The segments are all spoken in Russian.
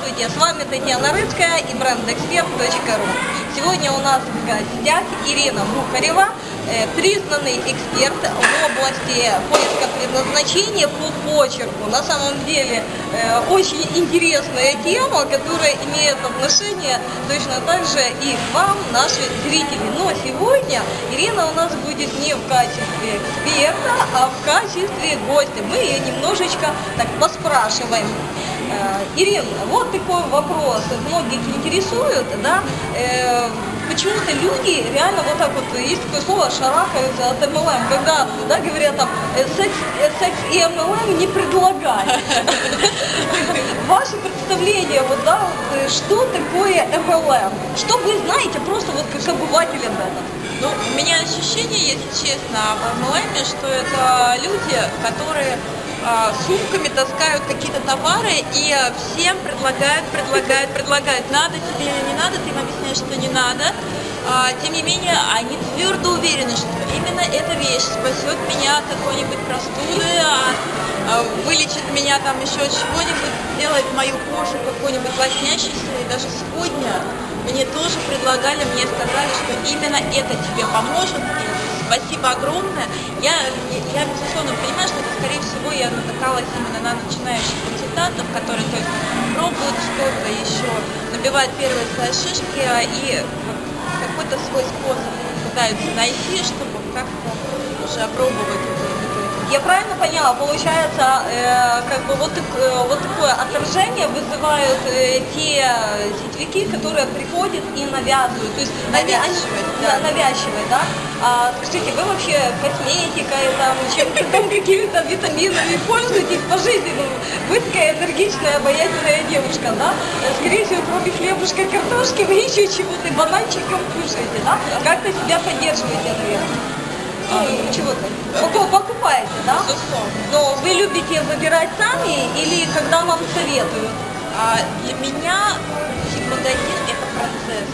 Здравствуйте, с вами Татьяна Рыцкая и брендэксперт.ру. Сегодня у нас в гостях Ирина Бухарева, э, признанный эксперт в области поиска предназначения по почерку. На самом деле э, очень интересная тема, которая имеет отношение точно так же и к вам, наши зрители. Но сегодня Ирина у нас будет не в качестве эксперта, а в качестве гостя. Мы ее немножечко так поспрашиваем. Э, Ирина, вот такой вопрос. Многих интересует, да, э, почему-то люди реально вот так вот, есть такое слово, шарахаются от MLM, когда, да, говорят там, э, секс, э, секс и MLM не предлагают. Ваше представление, вот, да, что такое MLM? Что вы знаете просто вот как обыватель об этом? Ну, у меня ощущение, если честно, в MLM, что это люди, которые сумками таскают какие-то товары и всем предлагают, предлагают, предлагают. Надо тебе или не надо, ты им объясняешь, что не надо. А, тем не менее, они твердо уверены, что именно эта вещь спасет меня от какой-нибудь простуды, а, вылечит меня там еще чего-нибудь, сделает мою кожу какой-нибудь лоснящейся. И даже сегодня мне тоже предлагали, мне сказали, что именно это тебе поможет. Спасибо огромное. Я, я, безусловно, понимаю, что это, скорее всего, я натыкалась именно на начинающих консультантов, которые только пробуют что-то еще, набивают первые свои шишки а, и какой-то свой способ пытаются найти, чтобы как-то уже опробовать я правильно поняла, получается, э, как бы вот, э, вот такое отражение вызывают э, те сетевики, которые приходят и навязывают. То есть навязывают, они, да. навязывают, да? А, скажите, вы вообще косметикой, там, чем-то там, какими-то витаминами пользуетесь по жизни? Ну, вы такая энергичная, обаятельная девушка, да? Скорее всего, кроме хлебушка картошки, вы еще чего-то бананчиком кушаете, да? Как-то себя поддерживаете, наверное. А, чего-то покупаете, любите выбирать сами или когда вам советуют? А для меня магазин это процесс.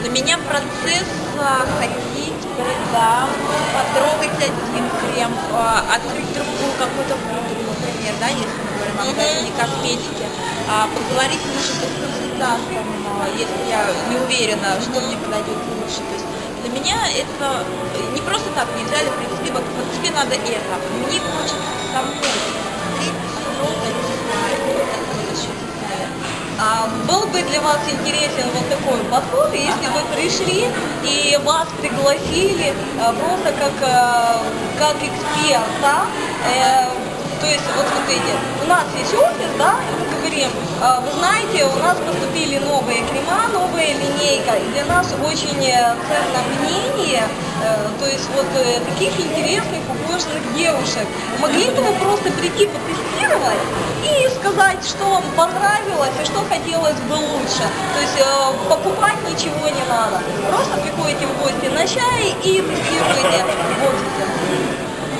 Для меня процесс а, ходить по рядам, потрогать один крем, а, открыть другую какую-то пудру, например, да, если мы говорим о магазине косметики, а, поговорить, быть, с консультантом, а, если я не уверена, что мне подойдет лучше. То есть для меня это не просто так, мне взяли, привезли, вот, вот тебе надо это. Мне хочется был бы для вас интересен вот такой подход, если вы пришли и вас пригласили а, просто как, а, как эксперта, э, то есть, вот смотрите, у нас есть офис, да, говорим, «А, вы знаете, у нас поступили новые крема, новая линейка, и для нас очень э, ценно мнение, э, то есть вот э, таких интересных, ухоженных девушек. Могли бы вы просто прийти потестировать и сказать, что вам понравилось и что хотелось бы лучше. То есть покупать ничего не надо. Просто приходите в гости на чай и тестируете в.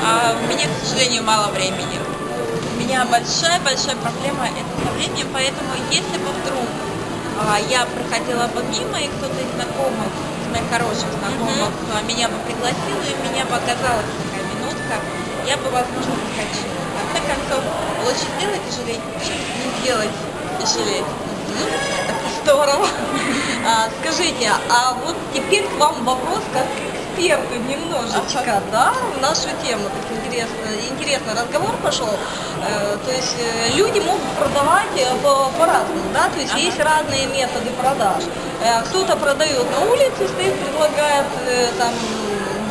А у меня, к сожалению, мало времени меня большая-большая проблема это со временем, поэтому если бы вдруг а, я проходила бы мимо, и кто-то из знакомых, из моих хороших знакомых, mm -hmm. меня бы пригласил, и меня бы оказалась такая минутка, я бы, возможно, захотела. В конце концов, лучше сделать и жалеть, чем не делать и жалеть. Это здорово. А, скажите, а вот теперь к вам вопрос как эксперту немножечко, да, в нашу тему. Так интересно, интересный разговор пошел. Э, то есть э, люди могут продавать э, по-разному, да, то есть ага. есть разные методы продаж. Кто-то продает на улице, стоит, предлагает там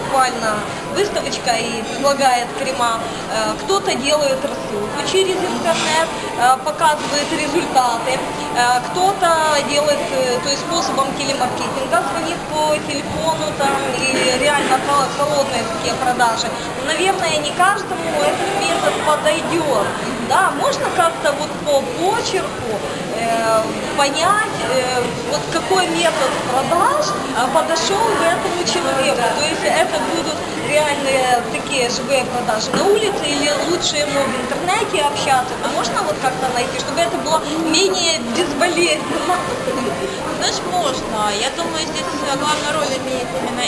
буквально выставочка и предлагает крема. Кто-то делает рассылку через интернет, показывает результаты. Кто-то делает то есть способом телемаркетинга, звонит по телефону там, и реально холодные такие продажи. Наверное, не каждому этот метод подойдет. Да, можно как-то вот по почерку э, понять, э, вот какой метод продаж подошел к этому человеку. То есть это будут реальные такие живые продажи на улице или лучше ему в интернете общаться, то можно вот как-то найти, чтобы это было менее безболезненно? Знаешь, можно. Я думаю, здесь главную роль имеет именно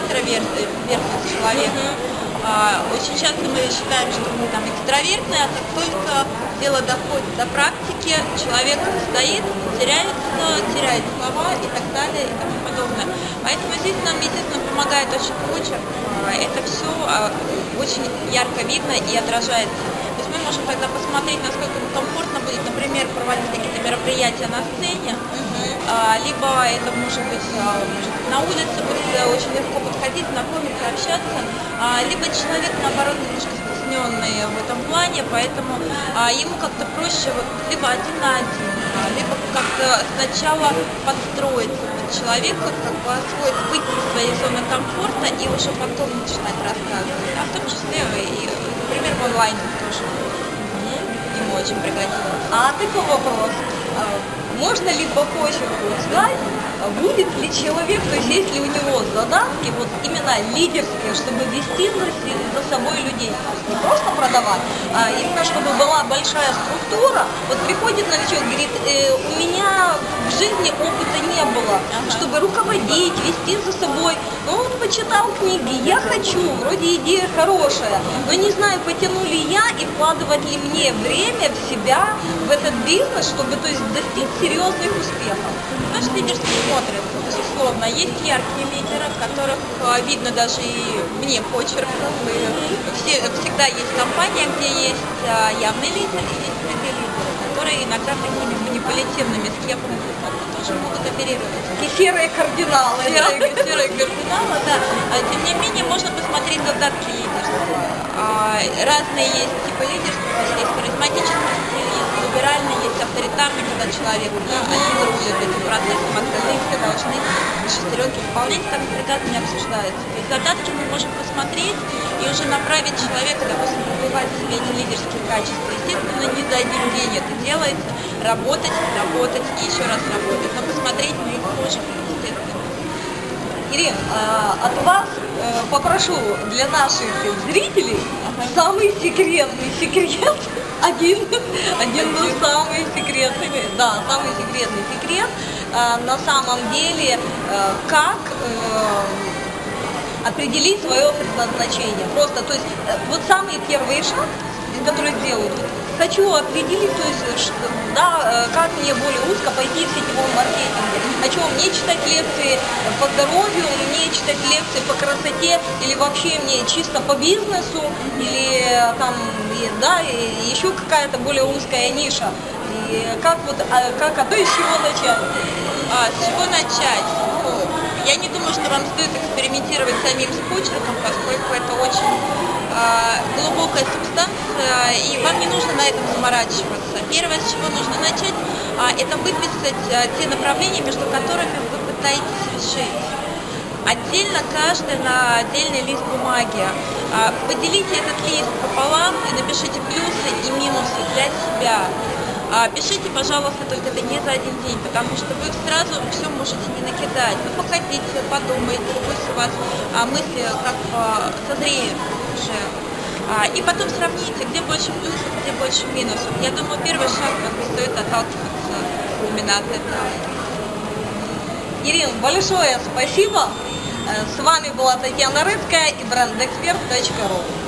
интроверт, человек. А, очень часто мы считаем, что мы там экстравертные, а как только дело доходит до практики, человек стоит, теряется, теряет слова и так далее и тому подобное. Поэтому здесь нам, естественно, помогает очень почерк. А, Это все а, очень ярко видно и отражается. Можем тогда посмотреть, насколько комфортно будет, например, проводить какие-то мероприятия на сцене, а, либо это может быть, а, может быть, на улице, будет э, очень легко подходить, знакомиться, общаться, а, либо человек, наоборот, немножко стесненный в этом плане, поэтому ему как-то проще вот, либо один на один, либо как-то сначала подстроиться под человека, как бы освоить, выйти из своей зоны комфорта и уже потом начинать рассказывать, а в том числе и, например, в онлайне очень пригодилось. А такой вопрос. Можно ли по почерку узнать, а будет ли человек, то есть есть ли у него задатки, вот именно лидерские, чтобы вести за, собой людей? Не просто продавать, а именно чтобы была большая структура. Вот приходит новичок, говорит, «Э, у меня в жизни опыта не было, чтобы руководить, вести за собой. Ну вот почитал книги, я хочу, вроде идея хорошая, но не знаю, потяну ли я и вкладывать ли мне время в себя, в этот бизнес, чтобы то есть, достичь серьезных успехов. Наш лидерский смотрит, безусловно. Есть яркие лидеры, которых а, видно даже и мне почерком. И все- всегда есть компания, где есть а, явный лидер и есть скрытые лидеры, которые иногда такими манипулятивными схемами тоже могут оперировать. Такие серые кардиналы. Серые, серые кардиналы, да. А, Тем не менее, можно посмотреть задатки лидерства. А, Разные есть типы лидерства, есть есть либеральный, есть авторитарный, когда человек рулит этим процессом, остальные все должны шестеренки выполнять, там прекрасно не обсуждается. То есть задатки мы можем посмотреть и уже направить человека, допустим, развивать в себе эти лидерские качества. Естественно, не за один день это делается, работать, работать и еще раз работать, но посмотреть мы их можем, естественно. Ирина, а, от вас э, попрошу для наших зрителей самый секретный секрет, один, один был самый секретный, да, самый секретный секрет, а, на самом деле, э, как э, определить свое предназначение. Просто, то есть, э, вот самый первый шаг, который делают, вот, хочу определить, то есть, ш- да, э, как мне более узко пойти в сетевом маркетинге. Хочу мне читать лекции по здоровью, мне читать лекции по красоте, или вообще мне чисто по бизнесу, или э, там, и, да, и еще какая-то более узкая ниша. И как вот, а, как, а то из чего начать? А, с чего начать? Я не думаю, что вам стоит экспериментировать самим с почерком, поскольку это очень а, глубокая субстанция, и вам не нужно на этом заморачиваться. Первое, с чего нужно начать, а, это выписать а, те направления, между которыми вы пытаетесь решить. Отдельно каждый на отдельный лист бумаги. Поделите этот лист пополам и напишите плюсы и минусы для себя. А, Пишите, пожалуйста, только это не за один день, потому что вы сразу все можете не накидать. Вы походите, подумайте, пусть у вас а, мысли как созреют уже. А, И потом сравните, где больше плюсов, где больше минусов. Я думаю, первый шаг как стоит отталкиваться именно от этого. Ирина, большое спасибо. Э, С вами была Татьяна Рыбская и брендэксперт.ру.